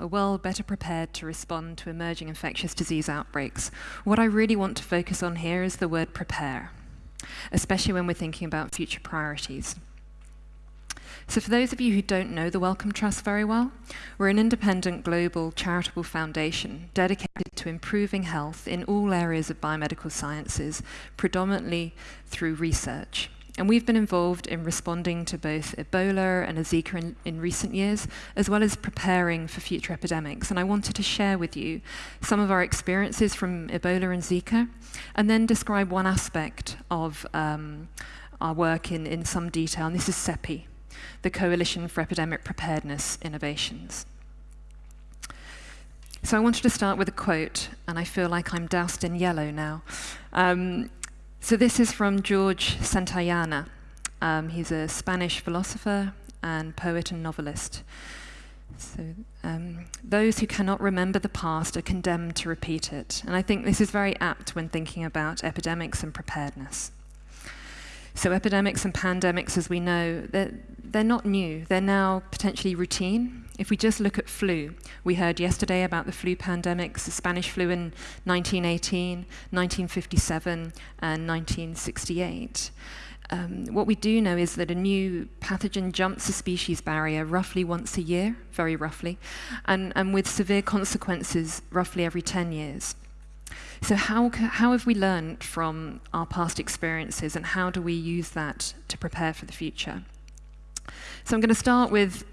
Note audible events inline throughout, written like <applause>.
are well better prepared to respond to emerging infectious disease outbreaks. What I really want to focus on here is the word prepare, especially when we're thinking about future priorities. So for those of you who don't know the Wellcome Trust very well, we're an independent global charitable foundation dedicated to improving health in all areas of biomedical sciences, predominantly through research. And we've been involved in responding to both Ebola and Zika in, in, recent years, as well as preparing for future epidemics. And I wanted to share with you some of our experiences from Ebola and Zika, and then describe one aspect of um, our work in, in some detail. And this is CEPI, the Coalition for Epidemic Preparedness Innovations. So I wanted to start with a quote, and I feel like I'm doused in yellow now. Um, so this is from George Santayana. Um, he's a Spanish philosopher and poet and novelist. So um, those who cannot remember the past are condemned to repeat it. And I think this is very apt when thinking about epidemics and preparedness. So epidemics and pandemics, as we know, they're, they're not new. They're now potentially routine. If we just look at flu, we heard yesterday about the flu pandemics, the Spanish flu in 1918, 1957, and 1968. Um, what we do know is that a new pathogen jumps the species barrier roughly once a year, very roughly, and, and with severe consequences roughly every 10 years. So how, how have we learned from our past experiences and how do we use that to prepare for the future? So I'm going to start with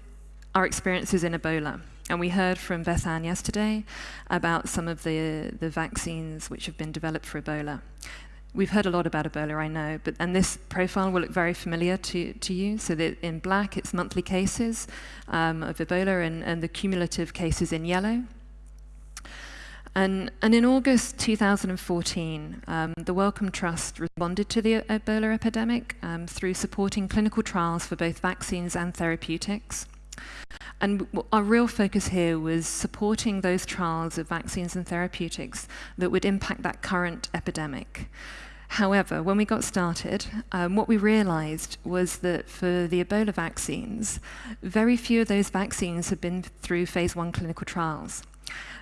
our experiences in Ebola. And we heard from Beth Ann yesterday about some of the, the vaccines which have been developed for Ebola. We've heard a lot about Ebola, I know, but and this profile will look very familiar to, to you. So that in black, it's monthly cases um, of Ebola and, and the cumulative cases in yellow. And, and in August 2014, um, the Wellcome Trust responded to the Ebola epidemic um, through supporting clinical trials for both vaccines and therapeutics. And our real focus here was supporting those trials of vaccines and therapeutics that would impact that current epidemic. However, when we got started, um, what we realized was that for the Ebola vaccines, very few of those vaccines had been through phase one clinical trials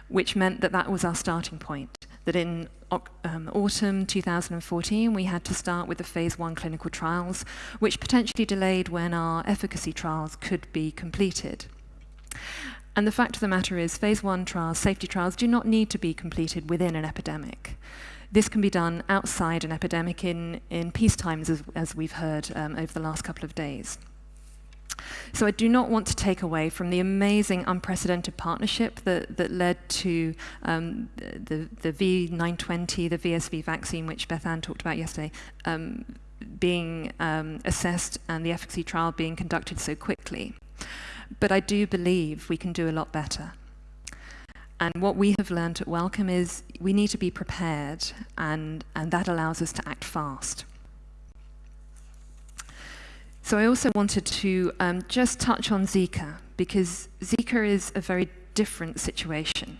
which meant that that was our starting point. That in um, autumn 2014, we had to start with the phase one clinical trials, which potentially delayed when our efficacy trials could be completed. And the fact of the matter is, phase one trials, safety trials, do not need to be completed within an epidemic. This can be done outside an epidemic in, in peace times, as, as we've heard um, over the last couple of days. So I do not want to take away from the amazing, unprecedented partnership that, that led to um, the, the V920, the VSV vaccine, which Beth Ann talked about yesterday, um, being um, assessed and the efficacy trial being conducted so quickly. But I do believe we can do a lot better. And what we have learned at Wellcome is we need to be prepared, and, and that allows us to act fast. So I also wanted to um, just touch on Zika, because Zika is a very different situation.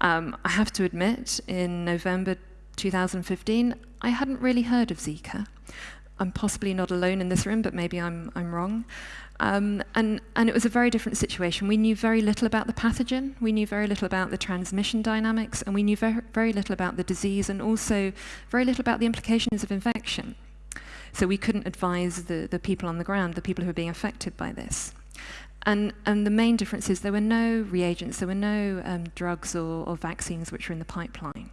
Um, I have to admit, in November 2015, I hadn't really heard of Zika. I'm possibly not alone in this room, but maybe I'm, I'm wrong. Um, and, and it was a very different situation. We knew very little about the pathogen, we knew very little about the transmission dynamics, and we knew very, very little about the disease, and also very little about the implications of infection. So we couldn't advise the, the people on the ground, the people who were being affected by this. And, and the main difference is there were no reagents, there were no um, drugs or, or vaccines which were in the pipeline.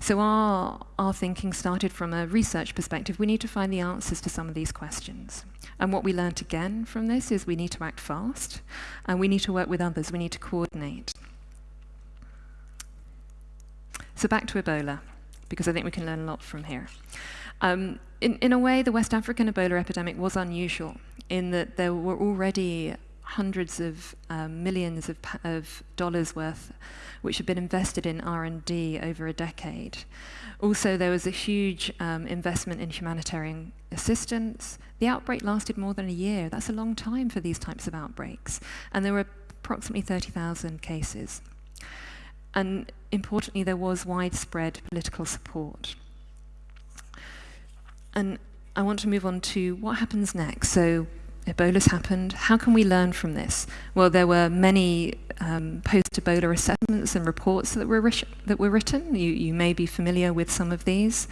So our, our thinking started from a research perspective. We need to find the answers to some of these questions. And what we learned again from this is we need to act fast, and we need to work with others, we need to coordinate. So back to Ebola, because I think we can learn a lot from here. Um, in, in a way, the West African Ebola epidemic was unusual in that there were already hundreds of um, millions of, of, dollars worth which had been invested in R&D over a decade. Also, there was a huge um, investment in humanitarian assistance. The outbreak lasted more than a year. That's a long time for these types of outbreaks. And there were approximately 30,000 cases. And importantly, there was widespread political support. And I want to move on to what happens next. So Ebola's happened. How can we learn from this? Well, there were many um, post-Ebola assessments and reports that were, that were written. You, you, may be familiar with some of these.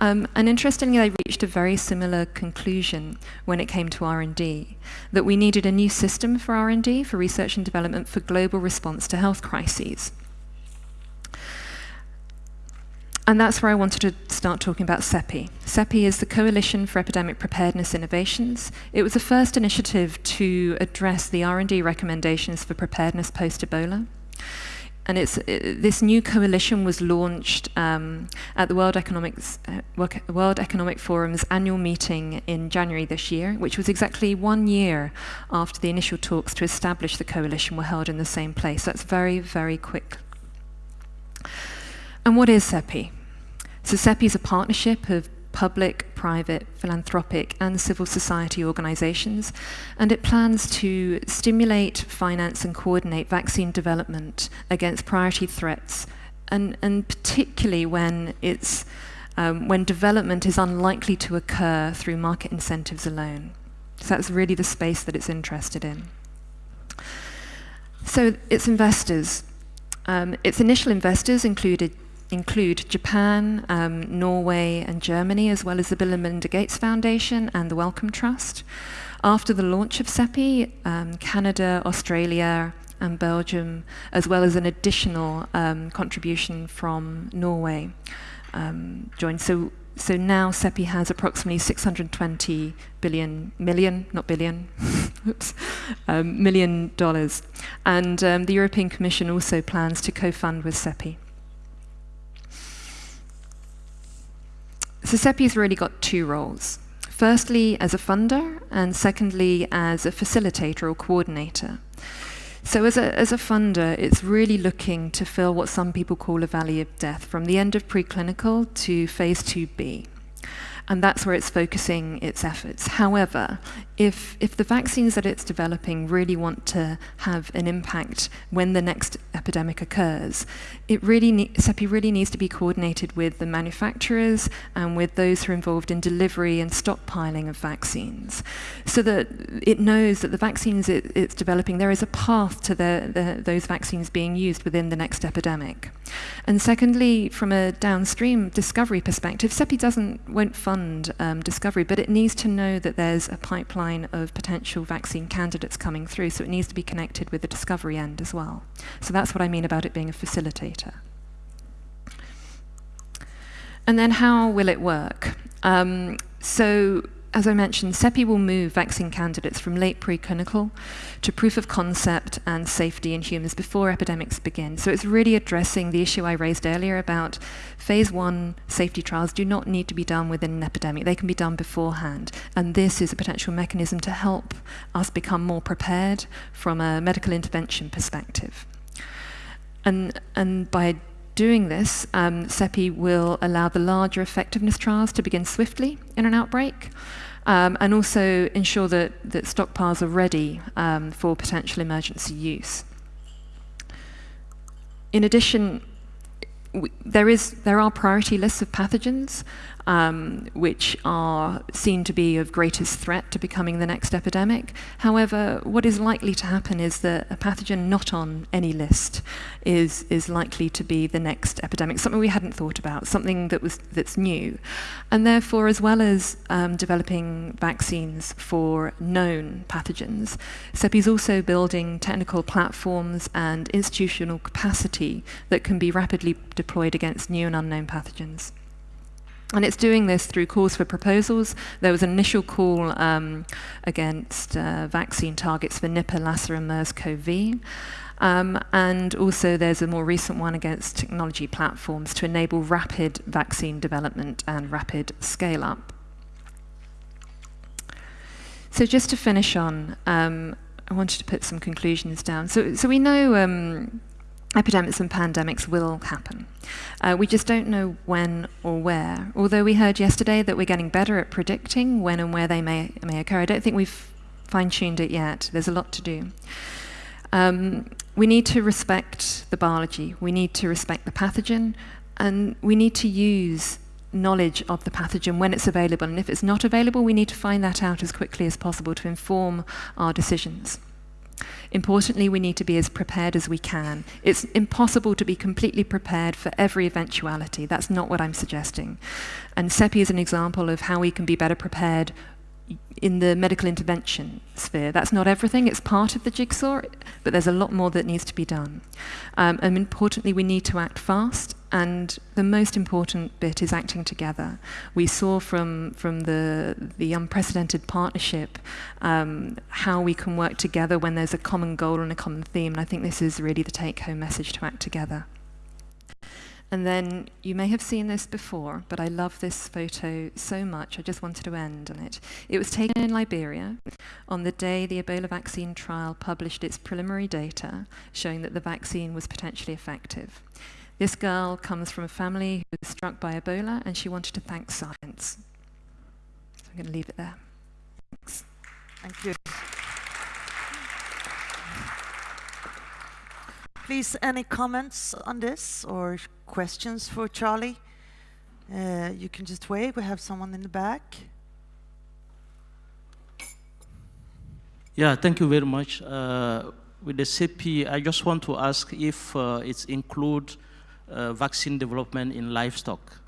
Um, and interestingly, they reached a very similar conclusion when it came to R&D, that we needed a new system for R&D, for research and development, for global response to health crises. And that's where I wanted to start talking about CEPI. CEPI is the Coalition for Epidemic Preparedness Innovations. It was the first initiative to address the R&D recommendations for preparedness post-Ebola. And it's, it, this new coalition was launched um, at the World, uh, World Economic Forum's annual meeting in January this year, which was exactly one year after the initial talks to establish the coalition were held in the same place. That's very, very quick. And what is CEPI? So CEPI is a partnership of public, private, philanthropic and civil society organizations, and it plans to stimulate, finance and coordinate vaccine development against priority threats, and, and particularly when, it's, um, when development is unlikely to occur through market incentives alone. So that's really the space that it's interested in. So its investors. Um, its initial investors included include Japan, um, Norway and Germany, as well as the Bill and Melinda Gates Foundation and the Wellcome Trust. After the launch of CEPI, um, Canada, Australia and Belgium, as well as an additional um, contribution from Norway, um, joined. So, so now CEPI has approximately 620 billion, million, not billion, <laughs> oops, um, million dollars. And um, the European Commission also plans to co-fund with CEPI. So CEPI's really got two roles. Firstly, as a funder, and secondly, as a facilitator or coordinator. So as a, as a funder, it's really looking to fill what some people call a valley of death, from the end of preclinical to phase 2B and that's where it's focusing its efforts. However, if, if the vaccines that it's developing really want to have an impact when the next epidemic occurs, it really CEPI really needs to be coordinated with the manufacturers and with those who are involved in delivery and stockpiling of vaccines, so that it knows that the vaccines it, it's developing, there is a path to the, the, those vaccines being used within the next epidemic. And secondly, from a downstream discovery perspective, CEPI doesn't, won't fund um, discovery, but it needs to know that there's a pipeline of potential vaccine candidates coming through, so it needs to be connected with the discovery end as well. So that's what I mean about it being a facilitator. And then how will it work? Um, so as I mentioned, CEPI will move vaccine candidates from late preclinical to proof of concept and safety in humans before epidemics begin. So it's really addressing the issue I raised earlier about phase one safety trials do not need to be done within an epidemic. They can be done beforehand. And this is a potential mechanism to help us become more prepared from a medical intervention perspective. And, and by doing this, um, CEPI will allow the larger effectiveness trials to begin swiftly in an outbreak, um, and also ensure that, that stockpiles are ready um, for potential emergency use. In addition, there, is, there are priority lists of pathogens um, which are seen to be of greatest threat to becoming the next epidemic. However, what is likely to happen is that a pathogen not on any list is, is likely to be the next epidemic, something we hadn't thought about, something that was, that's new. And therefore, as well as um, developing vaccines for known pathogens, CEPI is also building technical platforms and institutional capacity that can be rapidly deployed against new and unknown pathogens. And it's doing this through calls for proposals. There was an initial call um, against uh, vaccine targets for Nipah, Lassa, and MERS-CoV. Um, and also there's a more recent one against technology platforms to enable rapid vaccine development and rapid scale-up. So just to finish on, um, I wanted to put some conclusions down. So, so we know um, epidemics and pandemics will happen. Uh, we just don't know when or where. Although we heard yesterday that we're getting better at predicting when and where they may, may occur, I don't think we've fine-tuned it yet. There's a lot to do. Um, we need to respect the biology. We need to respect the pathogen. And we need to use knowledge of the pathogen when it's available. And if it's not available, we need to find that out as quickly as possible to inform our decisions. Importantly, we need to be as prepared as we can. It's impossible to be completely prepared for every eventuality. That's not what I'm suggesting. And CEPI is an example of how we can be better prepared in the medical intervention sphere. That's not everything, it's part of the jigsaw, but there's a lot more that needs to be done. Um, and importantly, we need to act fast, and the most important bit is acting together. We saw from, from the, the unprecedented partnership um, how we can work together when there's a common goal and a common theme, and I think this is really the take-home message to act together. And then you may have seen this before, but I love this photo so much, I just wanted to end on it. It was taken in Liberia on the day the Ebola vaccine trial published its preliminary data showing that the vaccine was potentially effective. This girl comes from a family who was struck by Ebola and she wanted to thank science. So I'm going to leave it there. Thanks. Thank you. Please, any comments on this or questions for Charlie? Uh, you can just wait. We have someone in the back. Yeah, thank you very much. Uh, with the CEPI, I just want to ask if uh, it's include uh, vaccine development in livestock.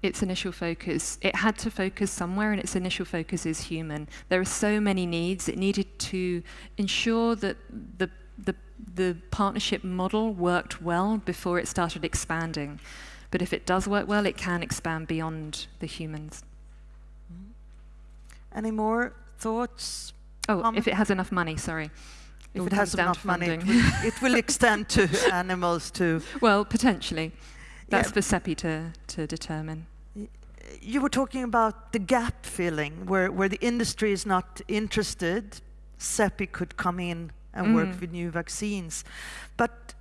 Its initial focus, it had to focus somewhere and its initial focus is human. There are so many needs. It needed to ensure that the the, the partnership model worked well before it started expanding. But if it does work well, it can expand beyond the humans. Mm-hmm. Any more thoughts? Oh, um, if it has enough money, sorry. If it, it has enough money, it will, it will extend to <laughs> animals too. Well, potentially. That's yeah. for CEPI to, to determine. You were talking about the gap filling, where, where the industry is not interested, CEPI could come in and mm. work with new vaccines. But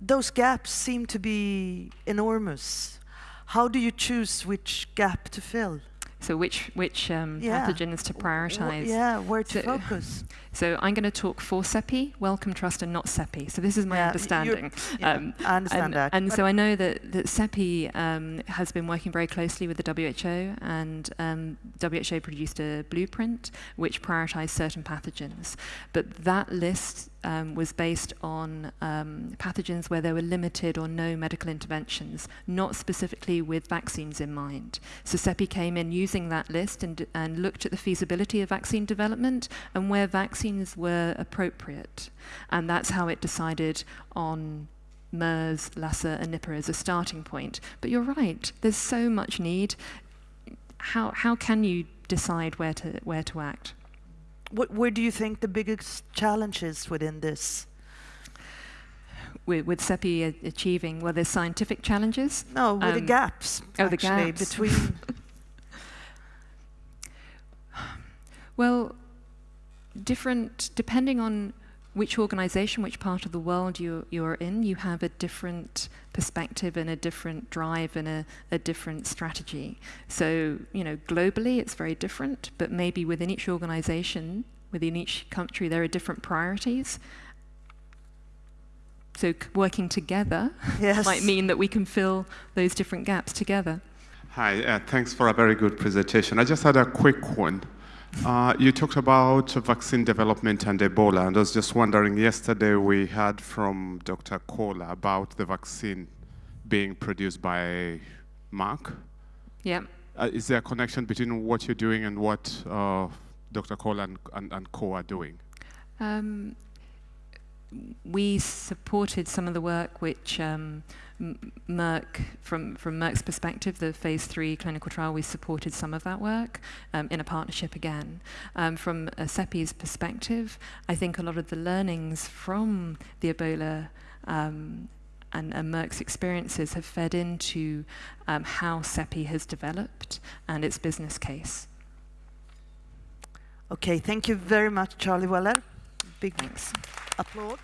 those gaps seem to be enormous. How do you choose which gap to fill? So which which um, yeah. pathogens to prioritize? yeah, where to so, focus? <laughs> So I'm going to talk for CEPI, Wellcome Trust, and not CEPI. So this is my yeah, understanding. Yeah, um, I understand and, that. And so I know that that CEPI um, has been working very closely with the WHO, and um, WHO produced a blueprint which prioritized certain pathogens. But that list um, was based on um, pathogens where there were limited or no medical interventions, not specifically with vaccines in mind. So CEPI came in using that list and, and looked at the feasibility of vaccine development and where vaccines were appropriate. And that's how it decided on MERS, Lassa, and Nipah as a starting point. But you're right, there's so much need. How, how can you decide where to, where to act? what, where do you think the biggest challenge is within this? With, with CEPI achieving, well, there's scientific challenges. No, with um, the gaps. Oh, the gaps. Between. <laughs> well, different, depending on which organization, which part of the world you, you're in, you have a different perspective and a different drive and a, a different strategy. So, you know, globally it's very different, but maybe within each organization, within each country, there are different priorities. So working together <laughs> yes. might mean that we can fill those different gaps together. Hi, uh, thanks for a very good presentation. I just had a quick one. Uh, you talked about vaccine development and Ebola, and I was just wondering, yesterday we heard from Dr. Coller about the vaccine being produced by Merck. Yeah. Uh, is there a connection between what you're doing and what uh, Dr. Coller and, and, and, co are doing? Um, we supported some of the work which um, Merck, from, from Merck's perspective, the phase three clinical trial, we supported some of that work um, in a partnership again. Um, from a CEPI's perspective, I think a lot of the learnings from the Ebola um, and, and, Merck's experiences have fed into um, how CEPI has developed and its business case. Okay, thank you very much, Charlie Weller. Big Thanks. applause.